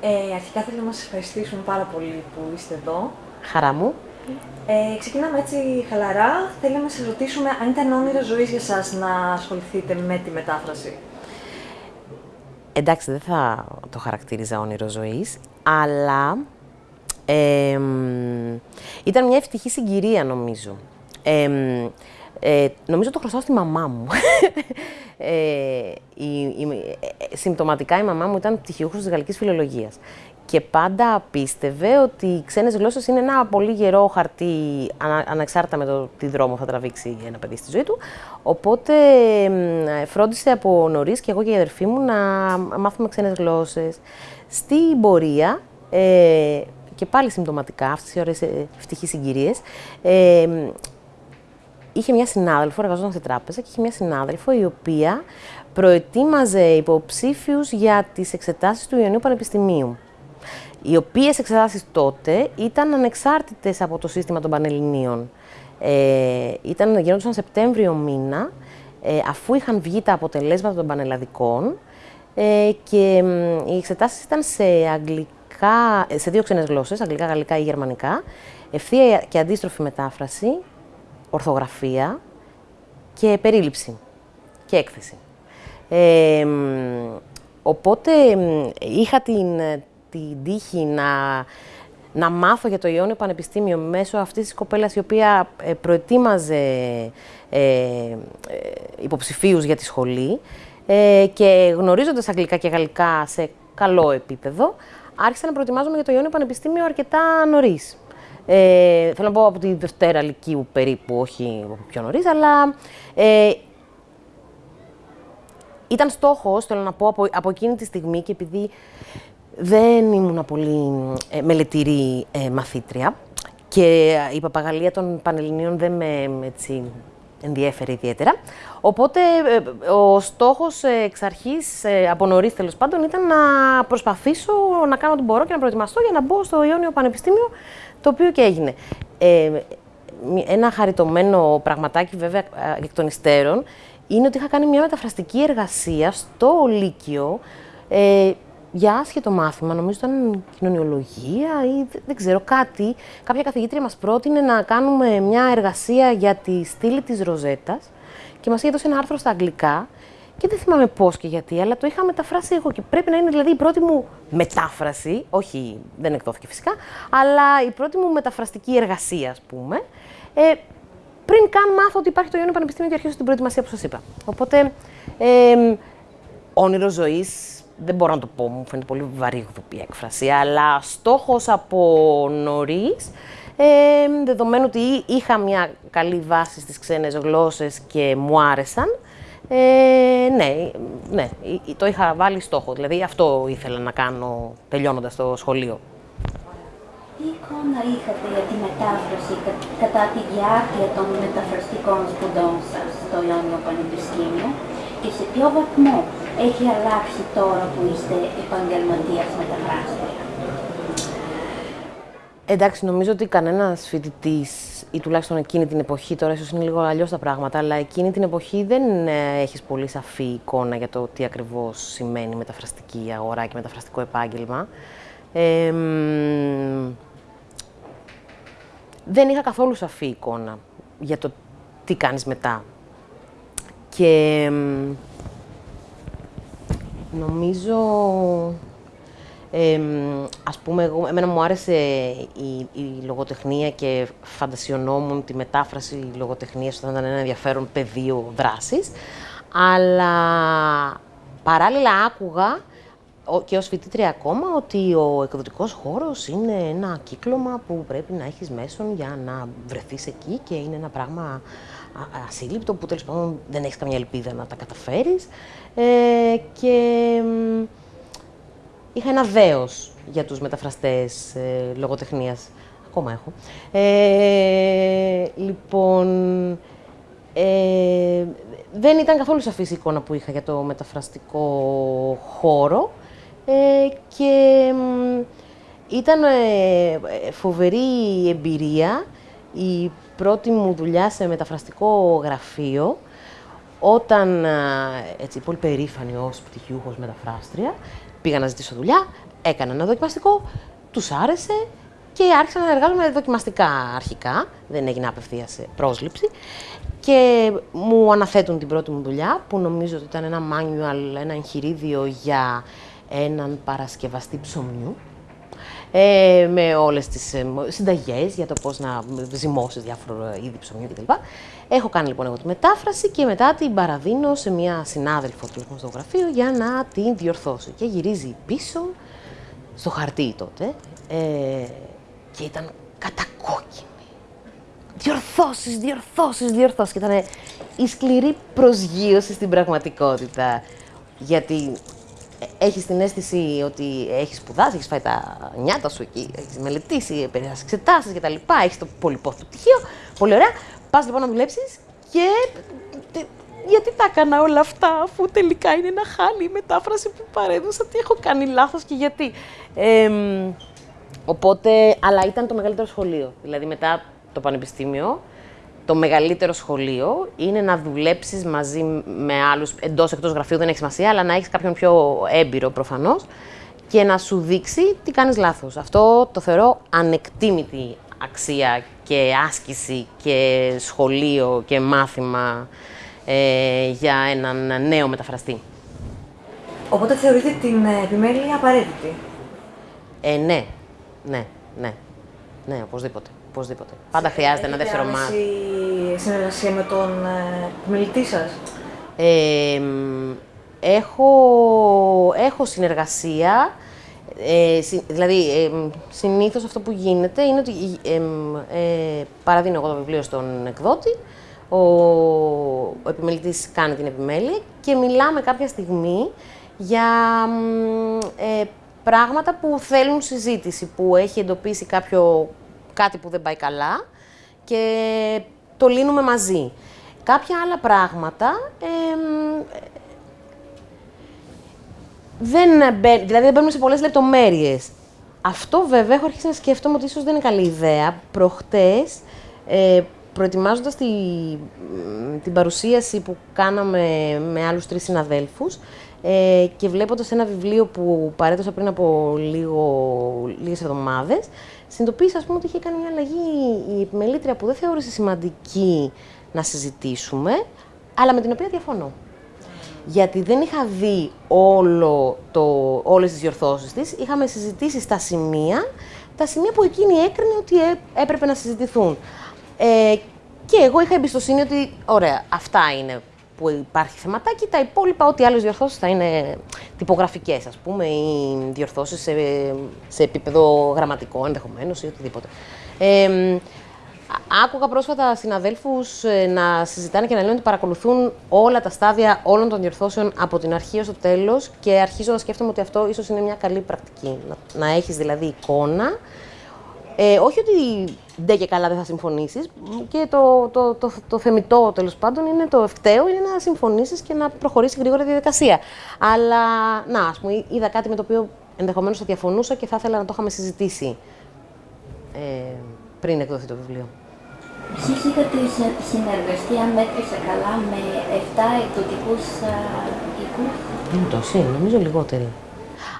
Ε, αρχικά θέλω να σας ευχαριστήσουμε πάρα πολύ που είστε εδώ. Χαρά μου. Ε, ξεκινάμε έτσι χαλαρά. Θέλαμε να σας ρωτήσουμε αν ήταν όνειρο ζωής για σας να ασχοληθείτε με τη μετάφραση. Εντάξει, δεν θα το χαρακτήριζα όνειρο ζωής, αλλά ήταν μια ευτυχή συγκυρία, νομίζω. Ε, νομίζω το χρωστάω στη μαμά μου. ε, η, η, ε, συμπτωματικά η μαμά μου ήταν πτυχιούχος της γαλλικής φιλολογίας και πάντα πίστευε ότι οι ξένες γλώσσες είναι ένα πολύ γερό χαρτί ανα, ανεξάρτητα με το τι δρόμο θα τραβήξει ένα παιδί στη ζωή του. Οπότε φρόντισε από νωρίς και εγώ και η αδερφή μου να μάθουμε ξένες γλώσσες. Στην πορεία, ε, και πάλι συμπτωματικά, αυτές οι ωραίες ε, ευτυχείς συγκυρίες, ε, είχε μια συνάδελφο, εργαζόταν σε τράπεζα και είχε μια συνάδελφο η οποία προετοίμαζε υποψήφιους για τις εξετάσεις του Ιωνίου Πανεπιστημίου. Οι οποίες εξετάσεις τότε ήταν ανεξάρτητες από το σύστημα των Πανελληνίων. Ε, ήταν, γίνονταν Σεπτέμβριο μήνα, ε, αφού είχαν βγει τα αποτελέσματα των πανελλαδικών ε, και οι εξετάσεις ήταν σε αγγλικά, σε δύο ξένες γλώσσες, αγγλικά, γαλλικά ή γερμανικά, ευθεία και αντίστροφη μετάφραση ορθογραφία και περίληψη και έκθεση. Ε, οπότε είχα την, την τύχη να, να μάθω για το Ιόνιο Πανεπιστήμιο μέσω αυτής της κοπέλας η οποία ε, προετοίμαζε ε, ε, υποψηφίους για τη σχολή ε, και γνωρίζοντας αγγλικά και γαλλικά σε καλό επίπεδο, άρχισα να προετοιμάζομαι για το Ιόνιο Πανεπιστήμιο αρκετά νωρίς. Ε, θέλω να πω από τη Δευτέρα Λυκείου περίπου, όχι πιο νωρίς, αλλά ε, ήταν στόχος, θέλω να πω, από, από εκείνη τη στιγμή και επειδή δεν ήμουν πολύ ε, μελετηρή ε, μαθήτρια και η παπαγαλία των Πανελληνίων δεν με έτσι, ενδιέφερε ιδιαίτερα. Οπότε ε, ο στόχος εξ αρχής, από νωρίς τέλος πάντων, ήταν να προσπαθήσω να κάνω ό,τι μπορώ και να προετοιμαστώ για να μπω στο Ιόνιο Πανεπιστήμιο το οποίο και έγινε. Ε, ένα χαριτωμένο πραγματάκι βέβαια εκ των υστέρων είναι ότι είχα κάνει μια μεταφραστική εργασία στο Λύκειο ε, για άσχετο μάθημα, νομίζω ήταν κοινωνιολογία ή δεν ξέρω κάτι. Κάποια καθηγήτρια μας πρότεινε να κάνουμε μια εργασία για τη στήλη της Ροζέτας και μας είχε δώσει ένα άρθρο στα αγγλικά και δεν θυμάμαι πώς και γιατί, αλλά το είχα μεταφράσει εγώ. Και πρέπει να είναι δηλαδή η πρώτη μου μετάφραση, όχι, δεν εκδόθηκε φυσικά, αλλά η πρώτη μου μεταφραστική εργασία, ας πούμε. Ε, πριν καν μάθω ότι υπάρχει το Ιόνιο Πανεπιστήμιο και αρχίσω την προετοιμασία που σας είπα. Οπότε, ε, όνειρο ζωής, δεν μπορώ να το πω, μου φαίνεται πολύ βαρύγδουπη έκφραση, αλλά στόχος από νωρίς. Ε, δεδομένου ότι είχα μια καλή βάση στις ξένες γλώσσες και μου άρεσαν, ε, ναι, ναι, το είχα βάλει στόχο. Δηλαδή αυτό ήθελα να κάνω τελειώνοντας το σχολείο. Τι εικόνα είχατε για τη μετάφραση κατά τη διάρκεια των μεταφραστικών σπουδών σας στο Ιόνιο Πανεπιστήμιο και σε ποιο βαθμό έχει αλλάξει τώρα που είστε επαγγελματίας μεταφράστρια; Εντάξει, νομίζω ότι κανένας φοιτητής, ή τουλάχιστον εκείνη την εποχή, τώρα ίσως είναι λίγο αλλιώς τα πράγματα, αλλά εκείνη την εποχή δεν ε, έχεις πολύ σαφή εικόνα για το τι ακριβώς σημαίνει μεταφραστική αγορά και μεταφραστικό επάγγελμα. Ε, δεν είχα καθόλου σαφή εικόνα για το τι κάνεις μετά. Και νομίζω ε, ας πούμε, εγώ, εμένα μου άρεσε η, η λογοτεχνία και φαντασιωνόμουν τη μετάφραση λογοτεχνίας όταν ήταν ένα ενδιαφέρον πεδίο δράσης, αλλά παράλληλα άκουγα και ως φοιτήτρια ακόμα ότι ο εκδοτικός χώρος είναι ένα κύκλωμα που πρέπει να έχεις μέσον για να βρεθείς εκεί και είναι ένα πράγμα ασύλληπτο που τέλος πάντων δεν έχεις καμία ελπίδα να τα καταφέρεις. Ε, και είχα ένα δέος για τους μεταφραστές ε, λογοτεχνίας. Ακόμα έχω. Ε, λοιπόν, ε, δεν ήταν καθόλου σαφής η εικόνα που είχα για το μεταφραστικό χώρο ε, και ήταν ε, φοβερή εμπειρία η πρώτη μου δουλειά σε μεταφραστικό γραφείο όταν, έτσι, πολύ περήφανη ως πτυχιούχος μεταφράστρια, Πήγα να ζητήσω δουλειά, έκανα ένα δοκιμαστικό, τους άρεσε και άρχισα να εργάζομαι δοκιμαστικά αρχικά. Δεν έγινε απευθεία πρόσληψη. Και μου αναθέτουν την πρώτη μου δουλειά, που νομίζω ότι ήταν ένα manual, ένα εγχειρίδιο για έναν παρασκευαστή ψωμιού. Ε, με όλες τις ε, συνταγές για το πώς να ζυμώσεις διάφορα είδη ψωμιού κτλ. Έχω κάνει λοιπόν εγώ τη μετάφραση και μετά την παραδίνω σε μια συνάδελφο του λοιπόν, στο γραφείο για να την διορθώσω Και γυρίζει πίσω στο χαρτί τότε ε, και ήταν κατακόκκινη. Διορθώσεις, διορθώσεις, διορθώσεις. Και ήταν η σκληρή προσγείωση στην πραγματικότητα. Γιατί ε, έχεις την αίσθηση ότι έχεις σπουδάσει, έχεις φάει τα νιάτα σου εκεί, έχεις μελετήσει, περάσει εξετάσεις κτλ. Έχεις το πολυπόθητο πτυχίο, πολύ ωραία. Πας λοιπόν να δουλέψεις και. Γιατί τα έκανα όλα αυτά, αφού τελικά είναι ένα χάλι η μετάφραση που παρέδωσα, τι έχω κάνει λάθος και γιατί. Οπότε, αλλά ήταν το μεγαλύτερο σχολείο. Δηλαδή μετά το πανεπιστήμιο, το μεγαλύτερο σχολείο είναι να δουλέψεις μαζί με άλλους εντός εκτός γραφείου, δεν έχει σημασία, αλλά να έχεις κάποιον πιο έμπειρο προφανώς και να σου δείξει τι κάνεις λάθος. Αυτό το θεωρώ ανεκτήμητη αξία και άσκηση και σχολείο και μάθημα ε, για έναν νέο μεταφραστή. Οπότε θεωρείτε την ε, επιμέλεια απαραίτητη; Ε, ναι, ναι, ναι, ναι, οπωσδήποτε. οπωσδήποτε. Πάντα χρειάζεται ένα δεύτερο μάθημα. συνεργασία με τον ε, επιμελητή σας; Έχω, έχω συνεργασία. Ε, δηλαδή, ε, συνήθως αυτό που γίνεται είναι ότι ε, ε, παραδίνω εγώ το βιβλίο στον εκδότη, ο, ο επιμελητής κάνει την επιμέλεια και μιλάμε κάποια στιγμή για ε, πράγματα που θέλουν συζήτηση, που έχει εντοπίσει κάποιο, κάτι που δεν πάει καλά και το λύνουμε μαζί. Κάποια άλλα πράγματα δεν, δηλαδή δεν μπαίνουμε σε πολλές λεπτομέρειες. Αυτό βέβαια έχω αρχίσει να σκέφτομαι ότι ίσως δεν είναι καλή ιδέα. Προχτές, ε, προετοιμάζοντας τη, την παρουσίαση που κάναμε με άλλους τρεις συναδέλφους ε, και βλέποντας ένα βιβλίο που παρέδωσα πριν από λίγο, λίγες εβδομάδες, συνειδητοποίησα ας πούμε, ότι είχε κάνει μια αλλαγή η επιμελήτρια που δεν θεώρησε σημαντική να συζητήσουμε, αλλά με την οποία διαφωνώ γιατί δεν είχα δει όλο το, όλες τις διορθώσεις της. Είχαμε συζητήσει στα σημεία, τα σημεία που εκείνη έκρινε ότι ε, έπρεπε να συζητηθούν. Ε, και εγώ είχα εμπιστοσύνη ότι, ωραία, αυτά είναι που υπάρχει θεματάκι, τα υπόλοιπα, ό,τι άλλες διορθώσεις θα είναι τυπογραφικές, ας πούμε, ή διορθώσεις σε, σε επίπεδο γραμματικό ενδεχομένως ή οτιδήποτε. Άκουγα πρόσφατα συναδέλφους ε, να συζητάνε και να λένε ότι παρακολουθούν όλα τα στάδια όλων των διορθώσεων από την αρχή ως το τέλος και αρχίζω να σκέφτομαι ότι αυτό ίσως είναι μια καλή πρακτική. Να, να έχεις δηλαδή εικόνα. Ε, όχι ότι ντε και καλά δεν θα συμφωνήσεις. Και το, το, το, το θεμητό τέλος πάντων είναι το ευκταίο είναι να συμφωνήσεις και να προχωρήσει γρήγορα τη διαδικασία. Αλλά να, ας πούμε, είδα κάτι με το οποίο ενδεχομένως θα διαφωνούσα και θα ήθελα να το είχαμε συζητήσει. Ε, πριν εκδοθεί το βιβλίο. Εσείς είχατε συνεργαστεί, αν μέτρησα καλά, με 7 εκδοτικούς οίκους; Ούτως είναι, νομίζω λιγότεροι.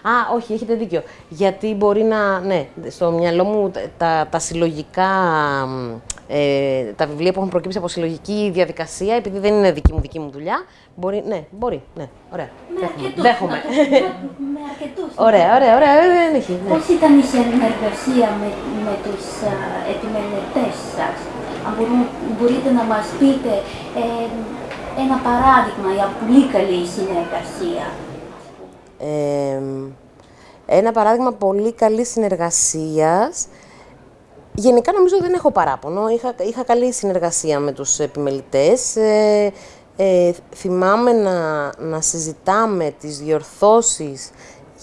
Α, όχι, έχετε δίκιο. Γιατί μπορεί να. Ναι, στο μυαλό μου τα, τα συλλογικά. Ε, τα βιβλία που έχουν προκύψει από συλλογική διαδικασία, επειδή δεν είναι δική μου, δική μου δουλειά. Μπορεί, ναι, μπορεί. Ναι, ωραία. Με αρκετούς. Δέχομαι. Με, αρκετούς. Ναι. Ωραία, ωραία, ωραία. Ε, δεν έχει. Ναι. Πώς ήταν η συνεργασία με, με τους επιμελητές σας, αν μπορείτε να μας πείτε ε, ένα παράδειγμα για πολύ καλή συνεργασία. Ε, ένα παράδειγμα πολύ καλής συνεργασίας. Γενικά νομίζω δεν έχω παράπονο. Είχα, είχα καλή συνεργασία με τους επιμελητές. Ε, ε, θυμάμαι να, να συζητάμε τις διορθώσεις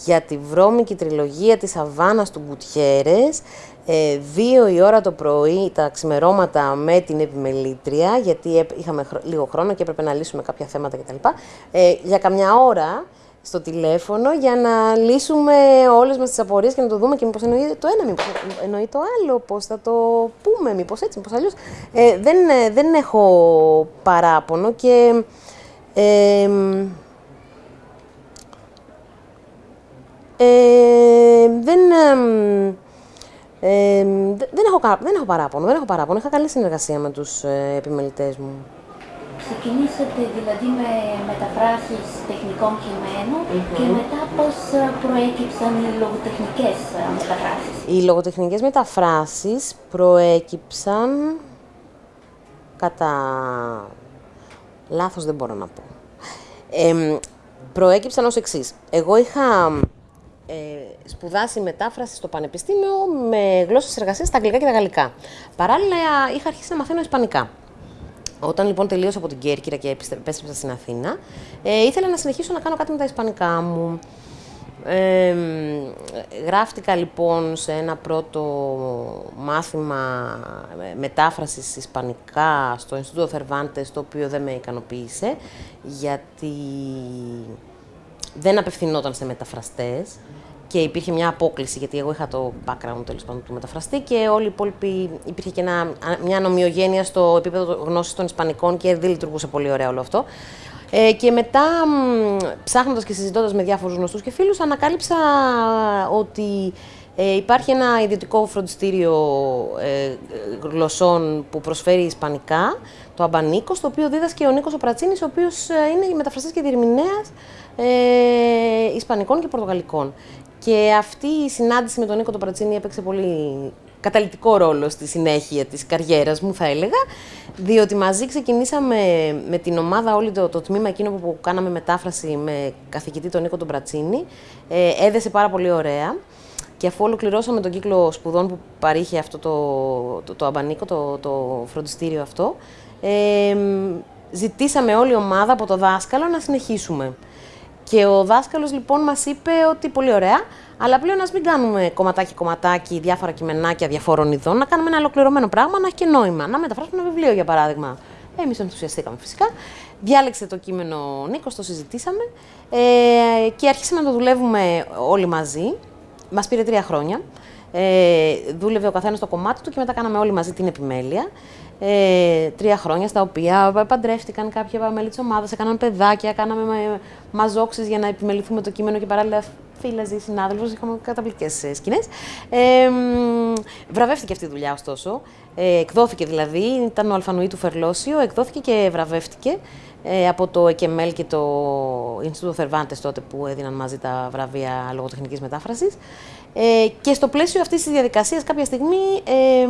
για τη βρώμικη τριλογία της Αβάνας του Γκουτιέρες, ε, δύο η ώρα το πρωί τα ξημερώματα με την επιμελήτρια, γιατί είχαμε λίγο χρόνο και έπρεπε να λύσουμε κάποια θέματα κτλ. Ε, για καμιά ώρα στο τηλέφωνο για να λύσουμε όλες μας τις απορίες και να το δούμε και μήπως εννοεί το ένα, μήπως εννοεί το άλλο, πώς θα το πούμε, μήπως έτσι, μήπως αλλιώς. Ε, ε, δεν, έχω παράπονο και... δεν, ε, δεν, έχω, δεν έχω παράπονο, δεν έχω παράπονο. Είχα καλή συνεργασία με τους ε, επιμελητές μου. Ξεκινήσατε δηλαδή με μεταφράσεις τεχνικών και μετά πώς ε, προέκυψαν οι λογοτεχνικές ε, μεταφράσεις; Οι λογοτεχνικές μεταφράσεις προέκυψαν κατά... Λάθος δεν μπορώ να πω. Ε, προέκυψαν ως εξής. Εγώ είχα ε, σπουδάσει μετάφραση στο Πανεπιστήμιο με γλώσσες εργασίας στα αγγλικά και τα γαλλικά. Παράλληλα, είχα αρχίσει να μαθαίνω ισπανικά. Όταν λοιπόν τελείωσα από την Κέρκυρα και επέστρεψα στην Αθήνα, ε, ήθελα να συνεχίσω να κάνω κάτι με τα ισπανικά μου. Ε, γράφτηκα λοιπόν σε ένα πρώτο μάθημα μετάφρασης ισπανικά στο Ινστιτούτο Θερβάντες, το οποίο δεν με ικανοποίησε, γιατί δεν απευθυνόταν σε μεταφραστές και υπήρχε μια απόκληση, γιατί εγώ είχα το background τέλος πάντων του μεταφραστή και όλοι οι υπόλοιποι υπήρχε και ένα, μια νομιογένεια στο επίπεδο γνώσης των Ισπανικών και δεν λειτουργούσε πολύ ωραία όλο αυτό. Ε, και μετά, ψάχνοντας και συζητώντας με διάφορους γνωστούς και φίλους, ανακάλυψα ότι ε, υπάρχει ένα ιδιωτικό φροντιστήριο ε, γλωσσών που προσφέρει Ισπανικά, το Αμπανίκο, στο οποίο δίδασκε ο Νίκος ο Πρατσίνης, ο οποίος ε, είναι μεταφραστής και διερμηνέας ε, Ισπανικών και Πορτογαλικών. Και αυτή η συνάντηση με τον Νίκο τον Πρατσίνη έπαιξε πολύ καταλητικό ρόλο στη συνέχεια της καριέρας μου, θα έλεγα, διότι μαζί ξεκινήσαμε με την ομάδα, όλη το, το τμήμα εκείνο που κάναμε μετάφραση με καθηγητή τον Νίκο τον Πρατσίνη, ε, έδεσε πάρα πολύ ωραία. Και αφού ολοκληρώσαμε τον κύκλο σπουδών που παρήχε αυτό το, το, το αμπανίκο, το, το φροντιστήριο αυτό, ε, ζητήσαμε όλη η ομάδα από το δάσκαλο να συνεχίσουμε. Και ο δάσκαλος λοιπόν μας είπε ότι πολύ ωραία, αλλά πλέον ας μην κάνουμε κομματάκι-κομματάκι, διάφορα κειμενάκια διαφόρων ειδών, να κάνουμε ένα ολοκληρωμένο πράγμα, να έχει και νόημα. Να μεταφράσουμε ένα βιβλίο για παράδειγμα. Εμείς ενθουσιαστήκαμε φυσικά. Διάλεξε το κείμενο ο Νίκος, το συζητήσαμε ε, και αρχίσαμε να το δουλεύουμε όλοι μαζί. Μας πήρε τρία χρόνια. Ε, δούλευε ο καθένας στο κομμάτι του και μετά κάναμε όλοι μαζί την επιμέλεια ε, τρία χρόνια στα οποία παντρεύτηκαν κάποια μέλη της ομάδας, έκαναν παιδάκια, κάναμε μαζόξεις για να επιμεληθούμε το κείμενο και παράλληλα φίλαζε, συνάδελφο, είχαμε καταπληκτικές σκηνές. Ε, βραβεύτηκε αυτή η δουλειά, ωστόσο. Ε, εκδόθηκε δηλαδή, ήταν ο Αλφανουή του Φερλόσιο, εκδόθηκε και βραβεύτηκε ε, από το ΕΚΕΜΕΛ και το Ινστιτούτο Θερβάντες τότε που έδιναν μαζί τα βραβεία λογοτεχνικής μετάφρασης. Ε, και στο πλαίσιο αυτής της διαδικασίας, κάποια στιγμή. Ε,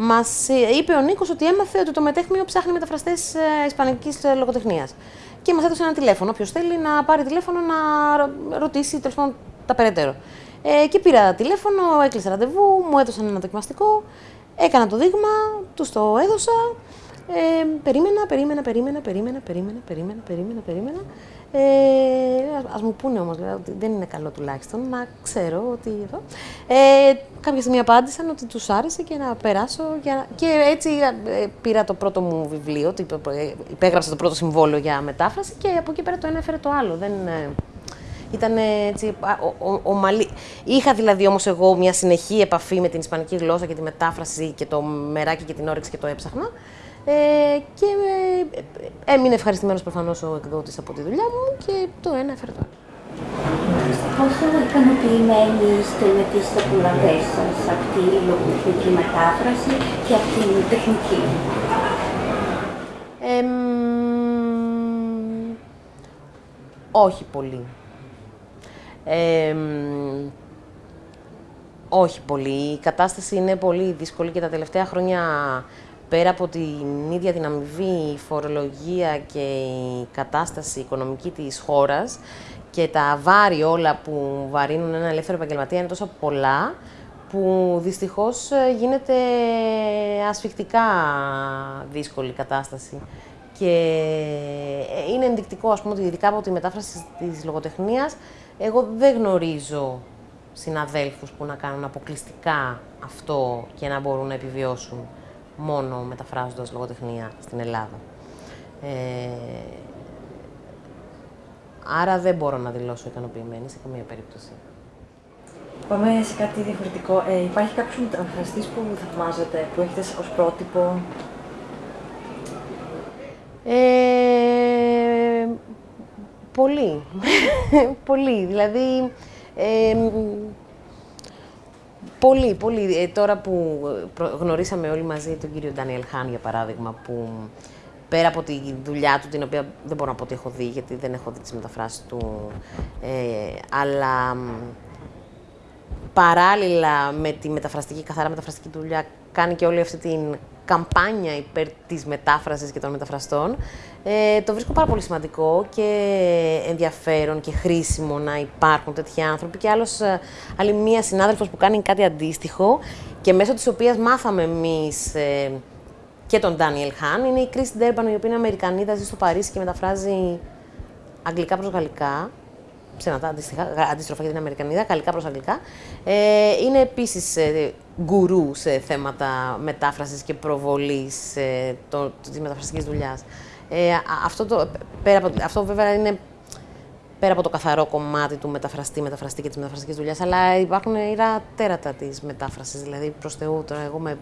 Μας ε, είπε ο Νίκος ότι έμαθε ότι το μετέχμιο ψάχνει μεταφραστές ε, Ισπανικής ε, λογοτεχνίας. Και μας έδωσε ένα τηλέφωνο. Όποιος θέλει να πάρει τηλέφωνο να ρωτήσει τέλος πάντων τα περαιτέρω. Ε, και πήρα τηλέφωνο, έκλεισα ραντεβού, μου έδωσαν ένα δοκιμαστικό, έκανα το δείγμα, τους το έδωσα. Ε, περίμενα, περίμενα, περίμενα, περίμενα, περίμενα, περίμενα, περίμενα, περίμενα. Ε, ας μου πούνε όμως, δηλαδή, ότι δεν είναι καλό τουλάχιστον να ξέρω ότι εδώ. Ε, κάποια στιγμή απάντησαν ότι τους άρεσε και να περάσω για... και έτσι ε, πήρα το πρώτο μου βιβλίο, ε, υπέγραψα το πρώτο συμβόλαιο για μετάφραση και από εκεί πέρα το ένα έφερε το άλλο. Δεν, ε, ήταν έτσι ο, ο, Είχα δηλαδή όμως εγώ μια συνεχή επαφή με την ισπανική γλώσσα και τη μετάφραση και το μεράκι και την όρεξη και το έψαχνα. Ε, και ε, έμεινε ευχαριστημένος προφανώς ο εκδότης από τη δουλειά μου και το ένα έφερε το άλλο. Πόσο ικανοποιημένοι είστε με τις απολαβές σας από τη λογοτεχνική μετάφραση και από την τεχνική; Ε, όχι πολύ. Ε, όχι πολύ. Η κατάσταση είναι πολύ δύσκολη και τα τελευταία χρόνια πέρα από την ίδια την αμοιβή, η φορολογία και η κατάσταση οικονομική της χώρας και τα βάρη όλα που βαρύνουν ένα ελεύθερο επαγγελματία είναι τόσο πολλά που δυστυχώς ε, γίνεται ασφικτικά δύσκολη κατάσταση. Και ε, είναι ενδεικτικό, ας πούμε, ότι ειδικά από τη μετάφραση της λογοτεχνίας, εγώ δεν γνωρίζω συναδέλφους που να κάνουν αποκλειστικά αυτό και να μπορούν να επιβιώσουν μόνο μεταφράζοντας λογοτεχνία στην Ελλάδα. Ε, άρα δεν μπορώ να δηλώσω ικανοποιημένη σε καμία περίπτωση. Πάμε σε κάτι διαφορετικό. Ε, υπάρχει κάποιος μεταφραστής που θαυμάζετε, που έχετε ως πρότυπο; Ε, πολύ. πολύ. Δηλαδή, Ε, πολύ, πολύ. Ε, τώρα που γνωρίσαμε όλοι μαζί τον κύριο Ντάνιελ Χάν, για παράδειγμα, που πέρα από τη δουλειά του, την οποία δεν μπορώ να πω ότι έχω δει, γιατί δεν έχω δει τις μεταφράσεις του, ε, αλλά παράλληλα με τη μεταφραστική, καθαρά μεταφραστική δουλειά, κάνει και όλη αυτή την καμπάνια υπέρ της μετάφρασης και των μεταφραστών. Ε, το βρίσκω πάρα πολύ σημαντικό και ενδιαφέρον και χρήσιμο να υπάρχουν τέτοιοι άνθρωποι. Και άλλος, ε, άλλη μία συνάδελφος που κάνει κάτι αντίστοιχο και μέσω της οποίας μάθαμε εμείς ε, και τον Daniel Χάν, είναι η Chris Ντέρμπαν, η οποία είναι Αμερικανίδα, ζει στο Παρίσι και μεταφράζει αγγλικά προς γαλλικά ψέματα, αντίστροφα για την Αμερικανίδα, γαλλικά προς αγγλικά. Ε, είναι επίσης ε, γκουρού σε θέματα μετάφρασης και προβολής ε, το, της μεταφραστικής δουλειάς. Ε, αυτό, το, πέρα από, αυτό βέβαια είναι πέρα από το καθαρό κομμάτι του μεταφραστή, μεταφραστή και της μεταφραστικής δουλειάς, αλλά υπάρχουν ήρα τέρατα της μετάφρασης. Δηλαδή, προς Θεού, τώρα εγώ με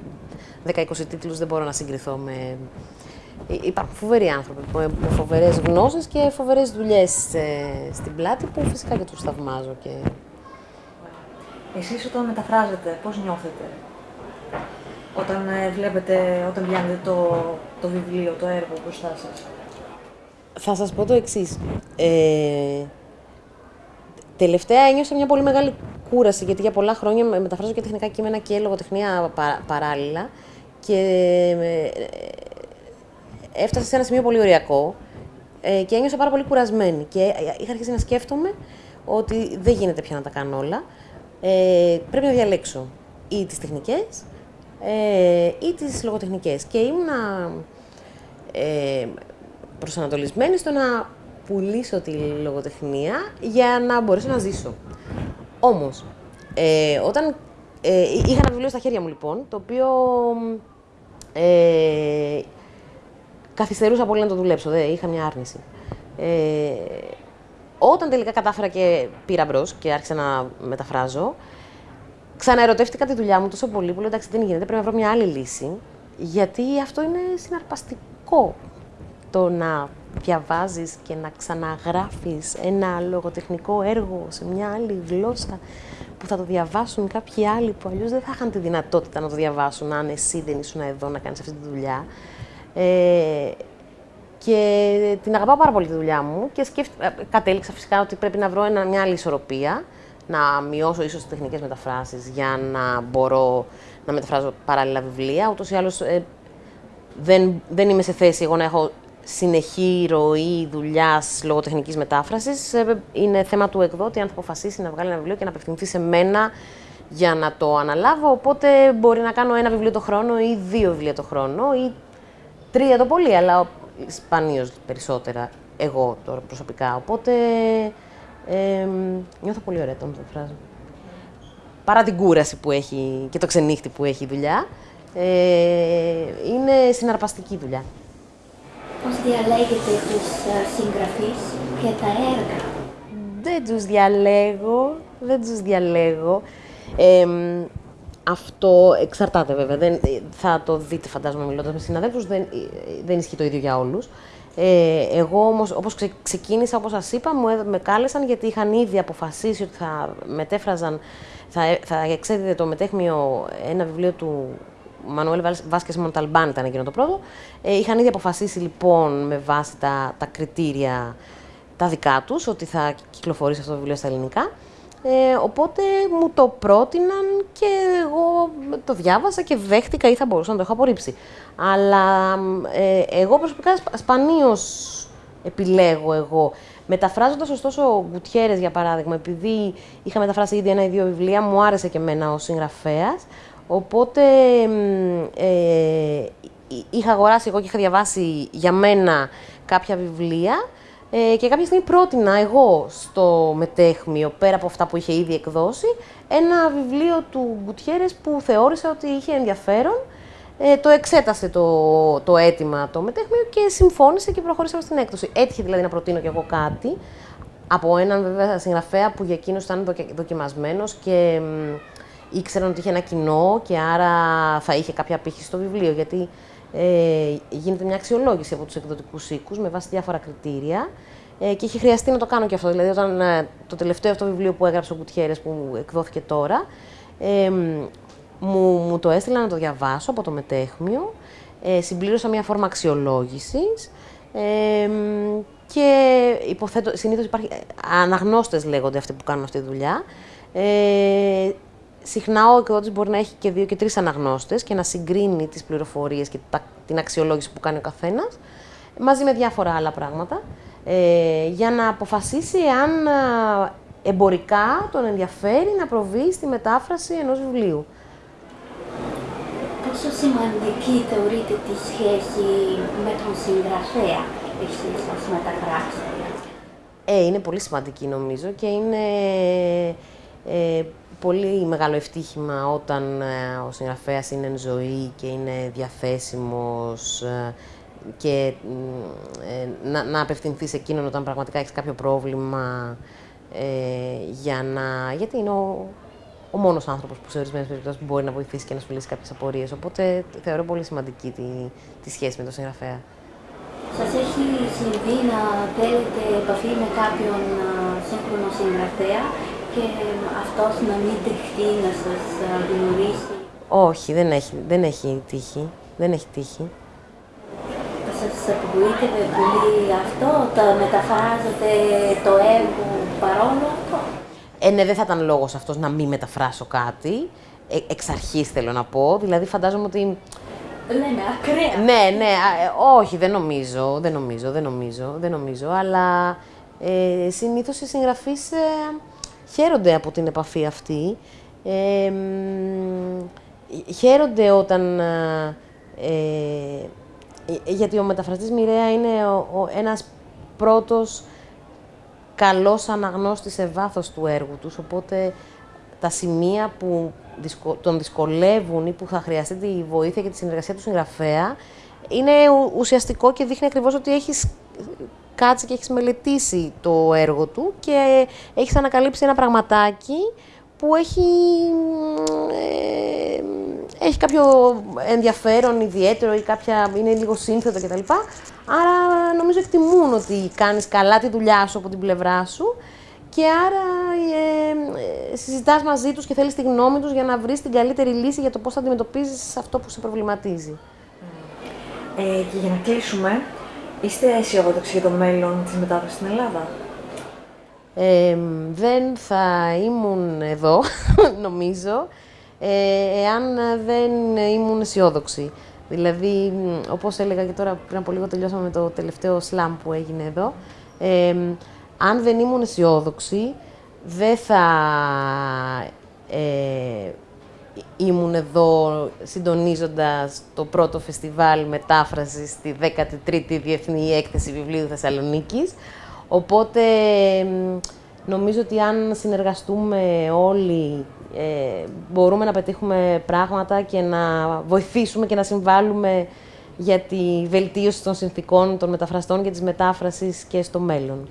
10-20 τίτλους δεν μπορώ να συγκριθώ με Υπάρχουν φοβεροί άνθρωποι με φοβερές γνώσεις και φοβερές δουλειές στην πλάτη που φυσικά και τους θαυμάζω. Και... Εσείς όταν μεταφράζετε, πώς νιώθετε, όταν ε, βλέπετε, όταν πιάνετε το, το βιβλίο, το έργο μπροστά σας; Θα σας πω το εξής. Ε, τελευταία ένιωσα μια πολύ μεγάλη κούραση, γιατί για πολλά χρόνια μεταφράζω και τεχνικά κείμενα και λογοτεχνία παράλληλα. Και ε, έφτασα σε ένα σημείο πολύ ωριακό ε, και ένιωσα πάρα πολύ κουρασμένη. Και ε, είχα αρχίσει να σκέφτομαι ότι δεν γίνεται πια να τα κάνω όλα. Ε, πρέπει να διαλέξω ή τις τεχνικές ε, ή τις λογοτεχνικές. Και ήμουνα ε, προσανατολισμένη στο να πουλήσω τη λογοτεχνία για να μπορέσω να ζήσω. Όμως, ε, όταν ε, είχα ένα βιβλίο στα χέρια μου λοιπόν, το οποίο ε, καθυστερούσα πολύ να το δουλέψω, δεν, είχα μια άρνηση. Ε, όταν τελικά κατάφερα και πήρα μπρος και άρχισα να μεταφράζω, ξαναερωτεύτηκα τη δουλειά μου τόσο πολύ που λέω εντάξει δεν γίνεται, πρέπει να βρω μια άλλη λύση, γιατί αυτό είναι συναρπαστικό το να διαβάζεις και να ξαναγράφεις ένα λογοτεχνικό έργο σε μια άλλη γλώσσα που θα το διαβάσουν κάποιοι άλλοι που αλλιώς δεν θα είχαν τη δυνατότητα να το διαβάσουν αν εσύ δεν ήσουν εδώ να κάνεις αυτή τη δουλειά. Ε, και την αγαπάω πάρα πολύ τη δουλειά μου και σκέφτηκα, ε, κατέληξα φυσικά ότι πρέπει να βρω ένα, μια άλλη ισορροπία, να μειώσω ίσως τις τεχνικές μεταφράσεις για να μπορώ να μεταφράζω παράλληλα βιβλία. Ούτως ή άλλως ε, δεν, δεν είμαι σε θέση εγώ να έχω συνεχή ροή δουλειάς λογοτεχνικής μετάφρασης. Ε, είναι θέμα του εκδότη αν θα αποφασίσει να βγάλει ένα βιβλίο και να απευθυνθεί σε μένα για να το αναλάβω. Οπότε μπορεί να κάνω ένα βιβλίο το χρόνο ή δύο βιβλία το χρόνο ή Τρία το πολύ, αλλά σπανίως περισσότερα εγώ τώρα προσωπικά. Οπότε ε, νιώθω πολύ ωραία το μεταφράζω. Παρά την κούραση που έχει και το ξενύχτη που έχει η δουλειά, ε, είναι συναρπαστική δουλειά. Πώς διαλέγετε τους ε, συγγραφείς και τα έργα; Δεν τους διαλέγω, δεν τους διαλέγω. Ε, αυτό εξαρτάται βέβαια. Δεν, θα το δείτε, φαντάζομαι, μιλώντας με συναδέλφους. Δεν, δεν ισχύει το ίδιο για όλους. Ε, εγώ όμως, όπως ξε, ξεκίνησα, όπως σας είπα, μου, με κάλεσαν γιατί είχαν ήδη αποφασίσει ότι θα μετέφραζαν, θα, θα εξέδιδε το μετέχμιο ένα βιβλίο του Μανουέλ Βάσκες Μονταλμπάν, ήταν εκείνο το πρώτο. Ε, είχαν ήδη αποφασίσει λοιπόν με βάση τα, τα κριτήρια τα δικά τους ότι θα κυκλοφορήσει αυτό το βιβλίο στα ελληνικά. Ε, οπότε μου το πρότειναν και εγώ το διάβασα και δέχτηκα ή θα μπορούσα να το έχω απορρίψει. Αλλά ε, εγώ προσωπικά σπανίως επιλέγω εγώ. Μεταφράζοντας ωστόσο ο Γκουτιέρες για παράδειγμα, επειδή είχα μεταφράσει ήδη ένα ή δύο βιβλία, μου άρεσε και εμένα ο συγγραφέας. Οπότε ε, είχα αγοράσει εγώ και είχα διαβάσει για μένα κάποια βιβλία ε, και κάποια στιγμή πρότεινα εγώ στο μετέχμιο, πέρα από αυτά που είχε ήδη εκδώσει, ένα βιβλίο του Γκουτιέρες που θεώρησα ότι είχε ενδιαφέρον. Ε, το εξέτασε το, το αίτημα το μετέχμιο και συμφώνησε και προχωρήσαμε στην έκδοση. Έτυχε δηλαδή να προτείνω κι εγώ κάτι από έναν βέβαια συγγραφέα που για εκείνο ήταν δοκιμασμένος και ήξεραν ότι είχε ένα κοινό και άρα θα είχε κάποια πύχη στο βιβλίο. Γιατί ε, γίνεται μια αξιολόγηση από τους εκδοτικούς οίκους με βάση διάφορα κριτήρια ε, και έχει χρειαστεί να το κάνω και αυτό. Δηλαδή, όταν ε, το τελευταίο αυτό βιβλίο που έγραψε ο Κουτιέρες που εκδόθηκε τώρα, ε, μου, μου το έστειλα να το διαβάσω από το μετέχμιο, ε, συμπλήρωσα μια φόρμα αξιολόγησης. Ε, και υποθέτω, συνήθως υπάρχει, αναγνώστες λέγονται αυτοί που κάνουν αυτή τη δουλειά. Ε, συχνά ο εκδότης μπορεί να έχει και δύο και τρεις αναγνώστες και να συγκρίνει τις πληροφορίες και την αξιολόγηση που κάνει ο καθένας, μαζί με διάφορα άλλα πράγματα, ε, για να αποφασίσει αν εμπορικά τον ενδιαφέρει να προβεί στη μετάφραση ενός βιβλίου. Πόσο σημαντική θεωρείτε τη σχέση με τον συγγραφέα εσείς ως μεταφράστρια. Ε, είναι πολύ σημαντική νομίζω και είναι ε, πολύ μεγάλο ευτύχημα όταν ε, ο συγγραφέας είναι εν ζωή και είναι διαθέσιμος ε, και ε, να, να απευθυνθείς σε εκείνον όταν πραγματικά έχεις κάποιο πρόβλημα για να... γιατί είναι ο, ο μόνος άνθρωπος που σε ορισμένες περιπτώσεις μπορεί να βοηθήσει και να σου λύσει κάποιες απορίες. Οπότε θεωρώ πολύ σημαντική τη, τη σχέση με τον συγγραφέα. Σας έχει συμβεί να θέλετε επαφή με κάποιον σύγχρονο συγγραφέα; Και αυτός να μην δεχτεί να σας γνωρίσει. Όχι, δεν έχει, δεν έχει τύχει. Δεν έχει τύχει. Σας απογοήτευε πολύ αυτό, το μεταφράζετε το έργο παρόλο αυτό; Ε, ναι, δεν θα ήταν λόγος αυτός να μην μεταφράσω κάτι. Ε, εξ αρχής θέλω να πω. Δηλαδή φαντάζομαι ότι Λέμε ακραία. Ναι, ναι, ε, όχι, δεν νομίζω, δεν νομίζω, δεν νομίζω, δεν νομίζω, αλλά ε, συνήθως οι συγγραφείς ε, χαίρονται από την επαφή αυτή. Ε, χαίρονται όταν... Ε, γιατί ο μεταφραστής μοιραία είναι ο, ο, ένας πρώτος καλός αναγνώστης σε βάθος του έργου τους, οπότε τα σημεία που τον δυσκολεύουν ή που θα χρειαστεί τη βοήθεια και τη συνεργασία του συγγραφέα, είναι ουσιαστικό και δείχνει ακριβώς ότι έχεις κάτσει και έχεις μελετήσει το έργο του και έχεις ανακαλύψει ένα πραγματάκι που έχει, ε, έχει κάποιο ενδιαφέρον ιδιαίτερο ή κάποια, είναι λίγο σύνθετο κτλ. Άρα νομίζω εκτιμούν ότι κάνεις καλά τη δουλειά σου από την πλευρά σου και άρα ε, ε, συζητάς μαζί τους και θέλεις τη γνώμη τους για να βρεις την καλύτερη λύση για το πώς θα αντιμετωπίζεις αυτό που σε προβληματίζει. Ε, και για να κλείσουμε, είστε αισιόδοξοι για το μέλλον της μετάφρασης στην Ελλάδα; Ε, δεν θα ήμουν εδώ, νομίζω, ε, εάν δεν ήμουν αισιόδοξη. Δηλαδή, όπως έλεγα και τώρα πριν από λίγο τελειώσαμε με το τελευταίο σλάμ που έγινε εδώ, ε, αν δεν ήμουν αισιόδοξη, δεν θα ε, ήμουν εδώ συντονίζοντας το πρώτο φεστιβάλ μετάφρασης στη 13η Διεθνή Έκθεση Βιβλίου Θεσσαλονίκης. Οπότε νομίζω ότι αν συνεργαστούμε όλοι ε, μπορούμε να πετύχουμε πράγματα και να βοηθήσουμε και να συμβάλλουμε για τη βελτίωση των συνθήκων των μεταφραστών και της μετάφρασης και στο μέλλον.